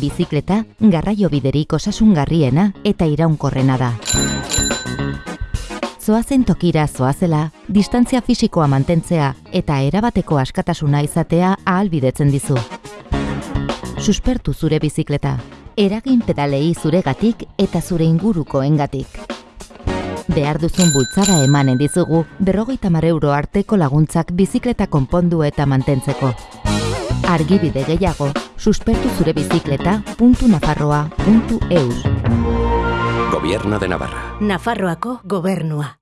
Bizikleta, garraio biderik osasungarriena eta iraunkorrena da. Zoazen tokira zoazela, distantzia fisikoa mantentzea eta erabateko askatasuna izatea ahalbidetzen dizu. Suspertu zure bizikleta, eragin pedalei zuregatik eta zure ingurukoengatik. Behar duzun bultzada emanen dizugu berrogeita mar euro arteko laguntzak bizikleta konpondu eta mantentzeko. Argibide gehiago, suspertu zure bizikleta puntunafarroa.eus. Gobierno de Navarra. Nafarroako gobernua.